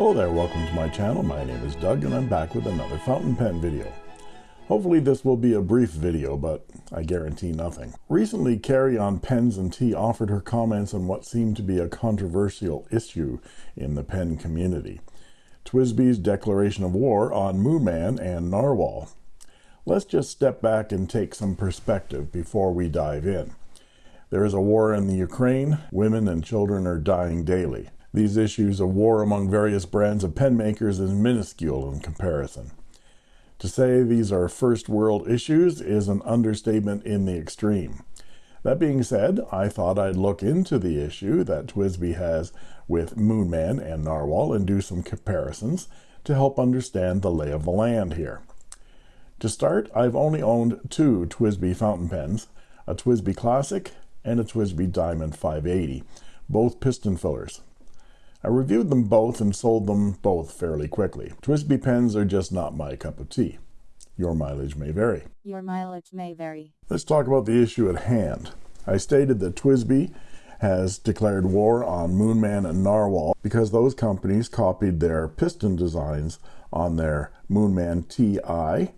Hello there, welcome to my channel. My name is Doug and I'm back with another fountain pen video. Hopefully this will be a brief video, but I guarantee nothing. Recently, Carrie on Pens and Tea offered her comments on what seemed to be a controversial issue in the pen community. TWSBI's declaration of war on Moonman and Narwhal. Let's just step back and take some perspective before we dive in. There is a war in the Ukraine. Women and children are dying daily. These issues of war among various brands of pen makers is minuscule in comparison. To say these are first world issues is an understatement in the extreme. That being said, I thought I'd look into the issue that TWSBI has with Moonman and Narwhal and do some comparisons to help understand the lay of the land here. To start, I've only owned two TWSBI fountain pens, a TWSBI Classic and a TWSBI Diamond 580, both piston fillers. I reviewed them both and sold them both fairly quickly. TWSBI pens are just not my cup of tea. Your mileage may vary. Your mileage may vary. Let's talk about the issue at hand. I stated that TWSBI has declared war on Moonman and Narwhal because those companies copied their piston designs on their Moonman T1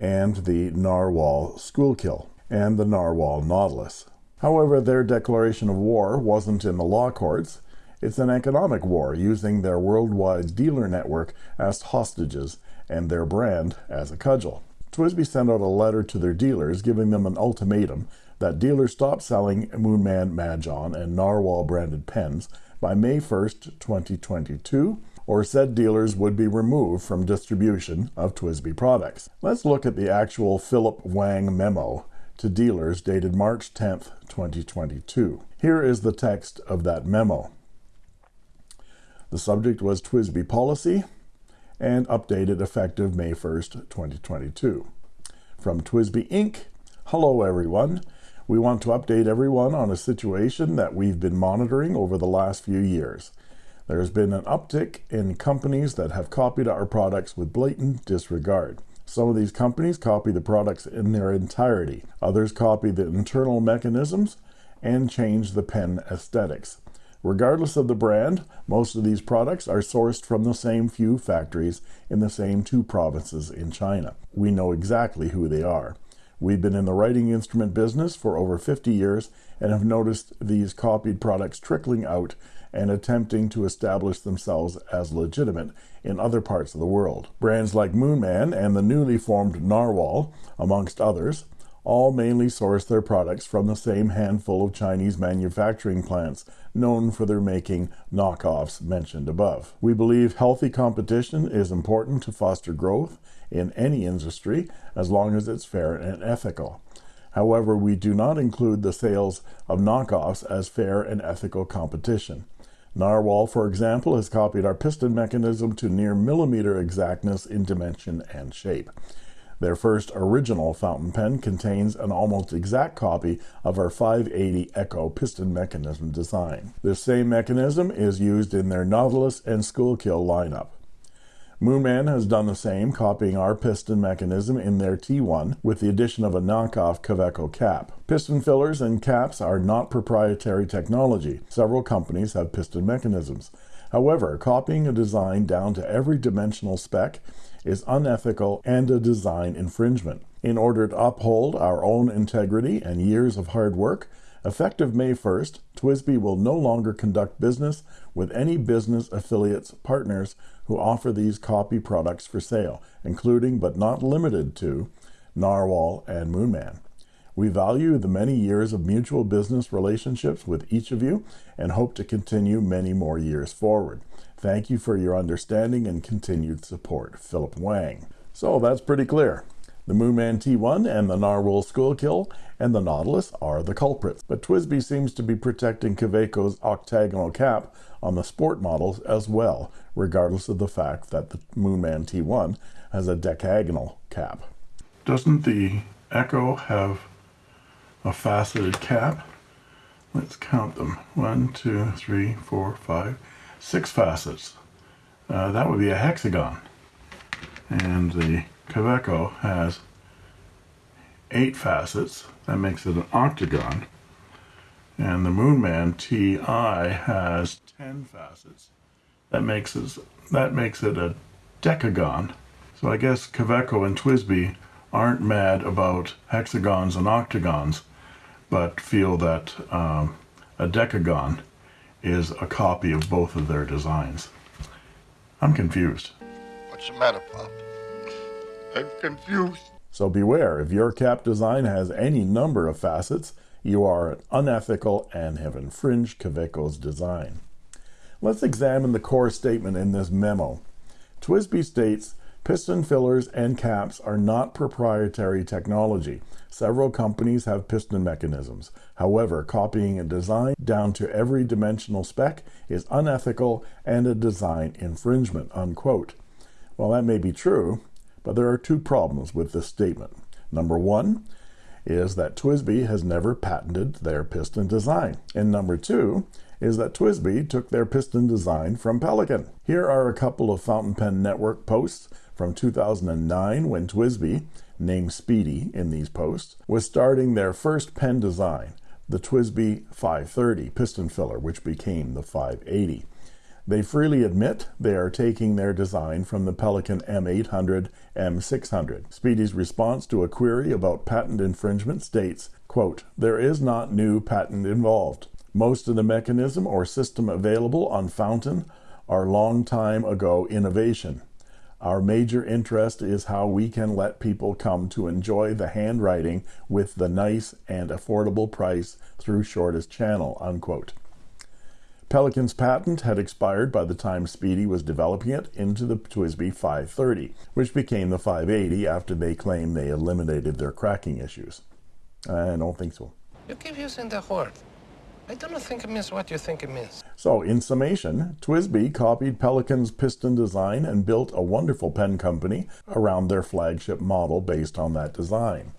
and the Narwhal Schuylkill and the Narwhal Nautilus. However, their declaration of war wasn't in the law courts. It's an economic war using their worldwide dealer network as hostages and their brand as a cudgel. TWSBI sent out a letter to their dealers giving them an ultimatum that dealers stop selling Moonman Majohn and Narwhal branded pens by May 1st, 2022, or said dealers would be removed from distribution of TWSBI products. Let's look at the actual Philip Wang memo to dealers dated March 10th, 2022. Here is the text of that memo. The subject was TWSBI policy and updated effective May 1st, 2022. From TWSBI Inc. Hello, everyone. We want to update everyone on a situation that we've been monitoring over the last few years. There's been an uptick in companies that have copied our products with blatant disregard. Some of these companies copy the products in their entirety. Others copy the internal mechanisms and change the pen aesthetics. Regardless of the brand, most of these products are sourced from the same few factories in the same two provinces in China. We know exactly who they are. We've been in the writing instrument business for over 50 years and have noticed these copied products trickling out and attempting to establish themselves as legitimate in other parts of the world. Brands like Moonman and the newly formed Narwhal, amongst others, all mainly source their products from the same handful of Chinese manufacturing plants known for their making knockoffs mentioned above. We believe healthy competition is important to foster growth in any industry as long as it's fair and ethical. However, we do not include the sales of knockoffs as fair and ethical competition. Narwhal, for example, has copied our piston mechanism to near millimeter exactness in dimension and shape. Their first original fountain pen contains an almost exact copy of our 580 Echo piston mechanism design. This same mechanism is used in their Nautilus and Schuylkill lineup. Moonman has done the same, copying our piston mechanism in their T1 with the addition of a knockoff Kaweco cap. Piston fillers and caps are not proprietary technology. Several companies have piston mechanisms. However, copying a design down to every dimensional spec is unethical and a design infringement. In order to uphold our own integrity and years of hard work, effective May 1st, TWSBI will no longer conduct business with any business affiliates partners who offer these copy products for sale, including but not limited to Narwhal and Moonman. We value the many years of mutual business relationships with each of you and hope to continue many more years forward. Thank you for your understanding and continued support. Philip Wang. So that's pretty clear. The Moonman T1 and the Narwhal Schuylkill and the Nautilus are the culprits, but TWSBI seems to be protecting Kaweco's octagonal cap on the sport models as well, regardless of the fact that the Moonman T1 has a decagonal cap. Doesn't the Echo have a faceted cap? Let's count them. One, two, three, four, five, six facets. Uh, that would be a hexagon. And the Kaweco has eight facets. That makes it an octagon. And the Moonman T1 has 10 facets. That makes it, that makes it a decagon. So I guess Kaweco and TWSBI aren't mad about hexagons and octagons, but feel that um, a decagon is a copy of both of their designs. I'm confused. What's the matter, Pop? I'm confused. So beware, if your cap design has any number of facets, you are unethical and have infringed Kaweco's design. Let's examine the core statement in this memo. TWSBI states piston fillers and caps are not proprietary technology. Several companies have piston mechanisms. However, copying a design down to every dimensional spec is unethical and a design infringement, unquote. Well, that may be true, but there are two problems with this statement. Number one is that TWSBI has never patented their piston design. And number two is that TWSBI took their piston design from Pelikan. Here are a couple of Fountain Pen Network posts from 2009 when TWSBI, named Speedy in these posts, was starting their first pen design, the TWSBI 530 piston filler, which became the 580. They freely admit they are taking their design from the Pelikan M800, M600. Speedy's response to a query about patent infringement states, quote, there is not new patent involved. Most of the mechanism or system available on Fountain are long time ago innovation. Our major interest is how we can let people come to enjoy the handwriting with the nice and affordable price through shortest channel, unquote. Pelikan's patent had expired by the time Speedy was developing it into the TWSBI 530, which became the 580 after they claimed they eliminated their cracking issues. I don't think so. You keep using the word. I don't think it means what you think it means. So, in summation, TWSBI copied Pelikan's piston design and built a wonderful pen company around their flagship model based on that design.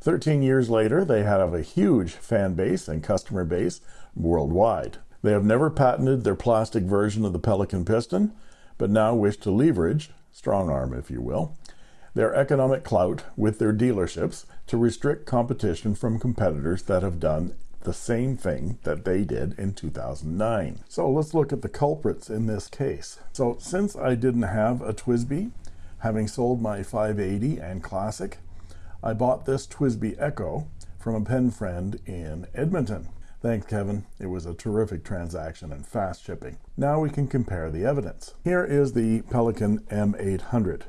13 years later, they have a huge fan base and customer base worldwide. They have never patented their plastic version of the Pelikan piston, but now wish to leverage, strong arm if you will, their economic clout with their dealerships to restrict competition from competitors that have done the same thing that they did in 2009. So let's look at the culprits in this case. So since I didn't have a TWSBI having sold my 580 and Classic, I bought this TWSBI Echo from a pen friend in Edmonton. Thanks, Kevin. It was a terrific transaction and fast shipping. Now we can compare the evidence. Here is the Pelikan M800,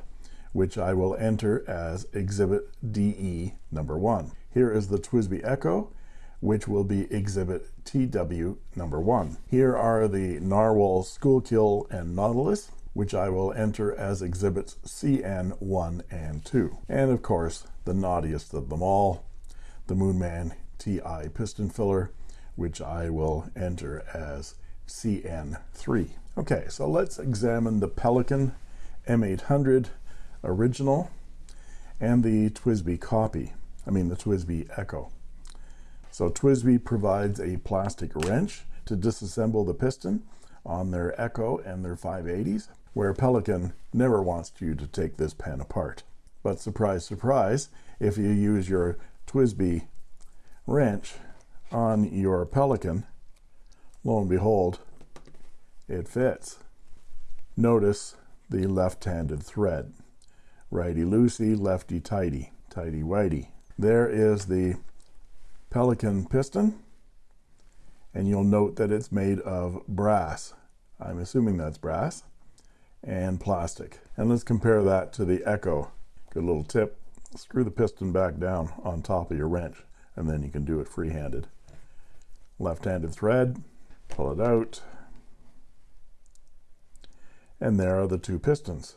which I will enter as Exhibit DE number one. Here is the TWSBI Echo, which will be exhibit TW number one. Here are the Narwhal Schuylkill and Nautilus, which I will enter as exhibits CN1 and 2. And of course, the naughtiest of them all, the Moonman T1 piston filler, which I will enter as CN3. Okay, so let's examine the Pelikan M800 original and the TWSBI copy, I mean the TWSBI Echo. So TWSBI provides a plastic wrench to disassemble the piston on their Echo and their 580s, where Pelikan never wants you to take this pen apart. But surprise, surprise, if you use your TWSBI wrench on your Pelikan, lo and behold, it fits. Notice the left-handed thread. Righty-loosey, lefty-tighty, tighty-whitey. There is the Pelikan piston and you'll note that it's made of brass. I'm assuming that's brass and plastic. And let's compare that to the Echo. Good little tip. Screw the piston back down on top of your wrench and then you can do it free-handed. Left-handed thread pull it out and there are the two pistons.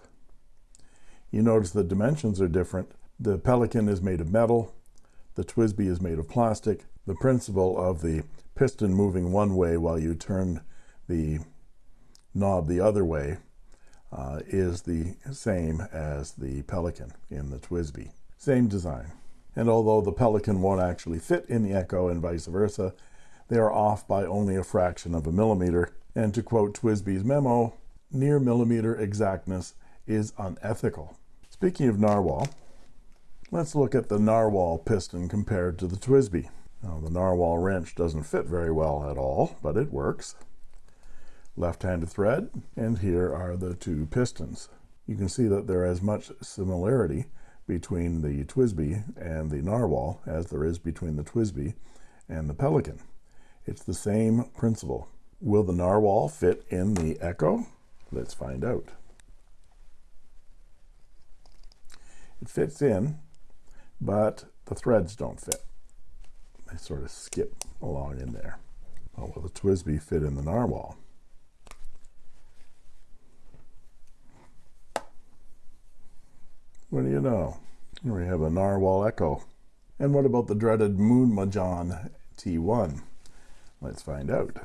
You notice the dimensions are different. The Pelikan is made of metal the TWSBI is made of plastic. The principle of the piston moving one way while you turn the knob the other way uh, is the same as the Pelikan in the TWSBI. Same design. And although the Pelikan won't actually fit in the Echo and vice versa, they are off by only a fraction of a millimeter. And to quote TWSBI's memo, near millimeter exactness is unethical. Speaking of narwhal, Let's look at the narwhal piston compared to the TWSBI. Now, the narwhal wrench doesn't fit very well at all, but it works. left-handed thread, and here are the two pistons. You can see that there is much similarity between the TWSBI and the Narwhal as there is between the TWSBI and the Pelikan. It's the same principle. Will the Narwhal fit in the Echo? Let's find out. It fits in, but the threads don't fit. They sort of skip along in there. Oh, well, will the TWSBI fit in the Narwhal? What do you know? Here we have a Narwhal Echo. And what about the dreaded Moon Majohn T1? Let's find out.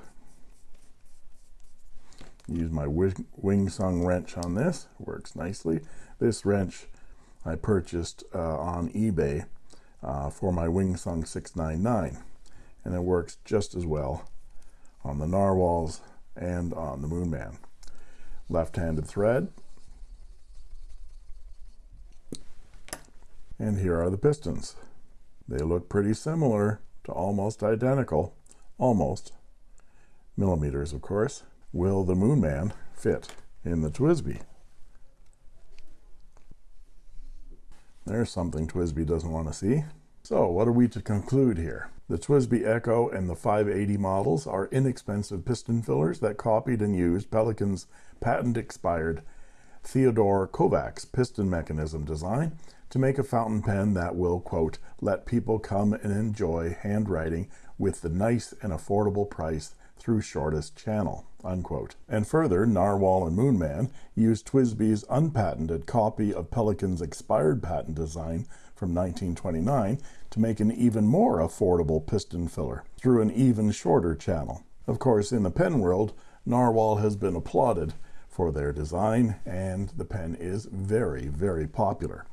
Use my Wing Sung wrench on this. Works nicely. This wrench I purchased uh, on eBay uh, for my Wing Sung 699. And it works just as well on the Narwhals and on the Moonman. Left-handed thread. And here are the pistons. They look pretty similar to almost identical, almost, millimeters of course. Will the Moonman fit in the TWSBI? There's something TWSBI doesn't want to see. So what are we to conclude here? The TWSBI Echo and the 580 models are inexpensive piston fillers that copied and used Pelikan's patent expired Theodore Kovacs piston mechanism design to make a fountain pen that will, quote, let people come and enjoy handwriting with the nice and affordable price through shortest channel, unquote. And further, Narwhal and Moonman used TWSBI's unpatented copy of Pelikan's expired patent design from 1929 to make an even more affordable piston filler through an even shorter channel. Of course, in the pen world, Narwhal has been applauded for their design, and the pen is very, very popular.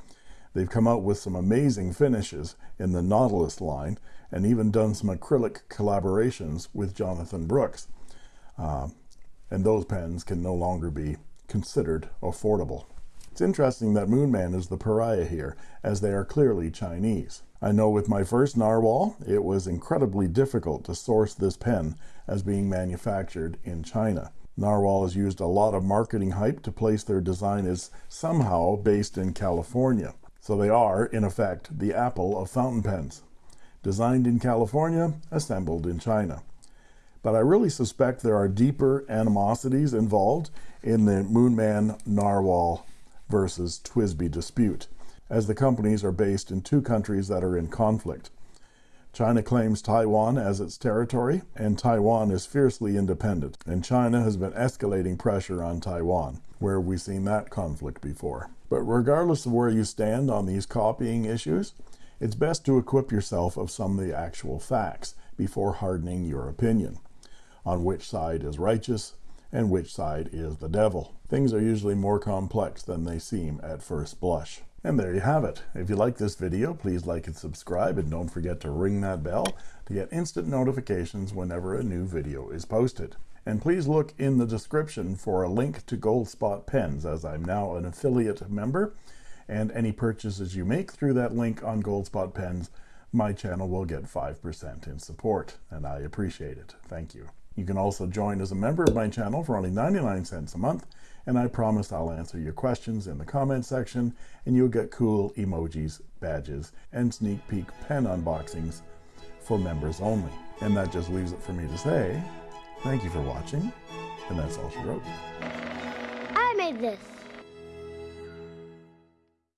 They've come out with some amazing finishes in the Nautilus line and even done some acrylic collaborations with Jonathan Brooks. Uh, and those pens can no longer be considered affordable. It's interesting that Moonman is the pariah here, as they are clearly Chinese. I know with my first Narwhal, it was incredibly difficult to source this pen as being manufactured in China. Narwhal has used a lot of marketing hype to place their design as somehow based in California. So they are, in effect, the Apple of fountain pens designed in California, assembled in China. But I really suspect there are deeper animosities involved in the Moonman Narwhal versus TWSBI dispute, as the companies are based in two countries that are in conflict. China claims Taiwan as its territory, and Taiwan is fiercely independent, and China has been escalating pressure on Taiwan, where we've seen that conflict before. But regardless of where you stand on these copying issues, it's best to equip yourself of some of the actual facts before hardening your opinion on which side is righteous and which side is the devil. Things are usually more complex than they seem at first blush. And there you have it. If you like this video, please like and subscribe, and don't forget to ring that bell to get instant notifications whenever a new video is posted. And please look in the description for a link to Goldspot Pens, as I'm now an affiliate member, and any purchases you make through that link on Goldspot Pens, my channel will get 5% in support, and I appreciate it. Thank you. You can also join as a member of my channel for only 99 cents a month, and I promise I'll answer your questions in the comment section, and you'll get cool emojis, badges, and sneak peek pen unboxings for members only. And that just leaves it for me to say, thank you for watching, and that's all she wrote. I made this.